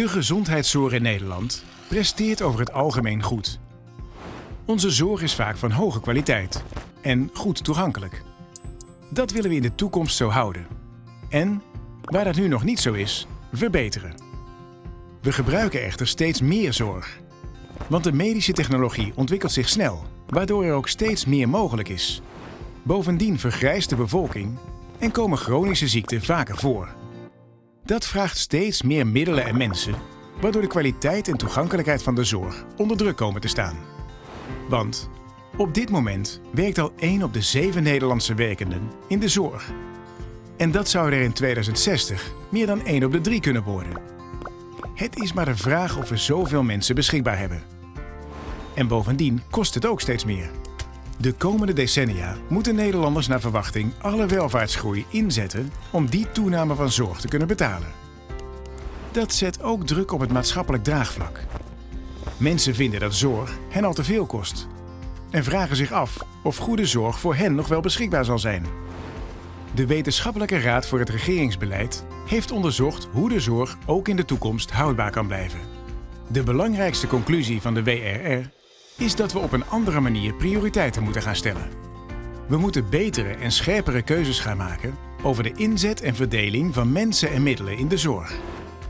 De gezondheidszorg in Nederland presteert over het algemeen goed. Onze zorg is vaak van hoge kwaliteit en goed toegankelijk. Dat willen we in de toekomst zo houden. En, waar dat nu nog niet zo is, verbeteren. We gebruiken echter steeds meer zorg. Want de medische technologie ontwikkelt zich snel, waardoor er ook steeds meer mogelijk is. Bovendien vergrijst de bevolking en komen chronische ziekten vaker voor. Dat vraagt steeds meer middelen en mensen, waardoor de kwaliteit en toegankelijkheid van de zorg onder druk komen te staan. Want op dit moment werkt al 1 op de 7 Nederlandse werkenden in de zorg. En dat zou er in 2060 meer dan 1 op de 3 kunnen worden. Het is maar de vraag of we zoveel mensen beschikbaar hebben. En bovendien kost het ook steeds meer. De komende decennia moeten Nederlanders naar verwachting alle welvaartsgroei inzetten om die toename van zorg te kunnen betalen. Dat zet ook druk op het maatschappelijk draagvlak. Mensen vinden dat zorg hen al te veel kost en vragen zich af of goede zorg voor hen nog wel beschikbaar zal zijn. De Wetenschappelijke Raad voor het Regeringsbeleid heeft onderzocht hoe de zorg ook in de toekomst houdbaar kan blijven. De belangrijkste conclusie van de WRR is dat we op een andere manier prioriteiten moeten gaan stellen. We moeten betere en scherpere keuzes gaan maken over de inzet en verdeling van mensen en middelen in de zorg.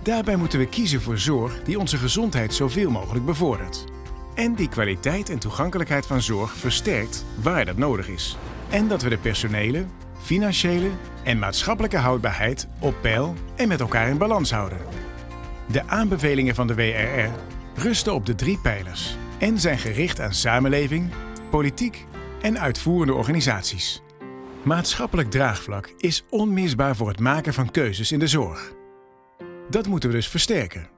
Daarbij moeten we kiezen voor zorg die onze gezondheid zoveel mogelijk bevordert. En die kwaliteit en toegankelijkheid van zorg versterkt waar dat nodig is. En dat we de personele, financiële en maatschappelijke houdbaarheid op peil en met elkaar in balans houden. De aanbevelingen van de WRR rusten op de drie pijlers en zijn gericht aan samenleving, politiek en uitvoerende organisaties. Maatschappelijk draagvlak is onmisbaar voor het maken van keuzes in de zorg. Dat moeten we dus versterken.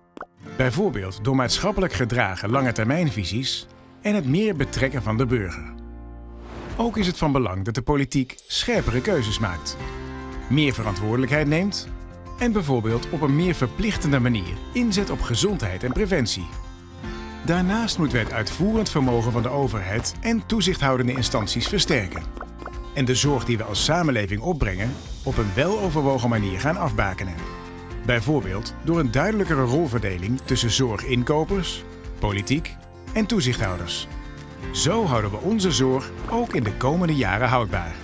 Bijvoorbeeld door maatschappelijk gedragen langetermijnvisies en het meer betrekken van de burger. Ook is het van belang dat de politiek scherpere keuzes maakt, meer verantwoordelijkheid neemt en bijvoorbeeld op een meer verplichtende manier inzet op gezondheid en preventie. Daarnaast moeten we het uitvoerend vermogen van de overheid en toezichthoudende instanties versterken. En de zorg die we als samenleving opbrengen op een weloverwogen manier gaan afbakenen. Bijvoorbeeld door een duidelijkere rolverdeling tussen zorginkopers, politiek en toezichthouders. Zo houden we onze zorg ook in de komende jaren houdbaar.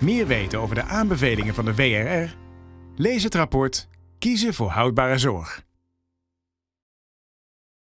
Meer weten over de aanbevelingen van de WRR? Lees het rapport Kiezen voor houdbare zorg.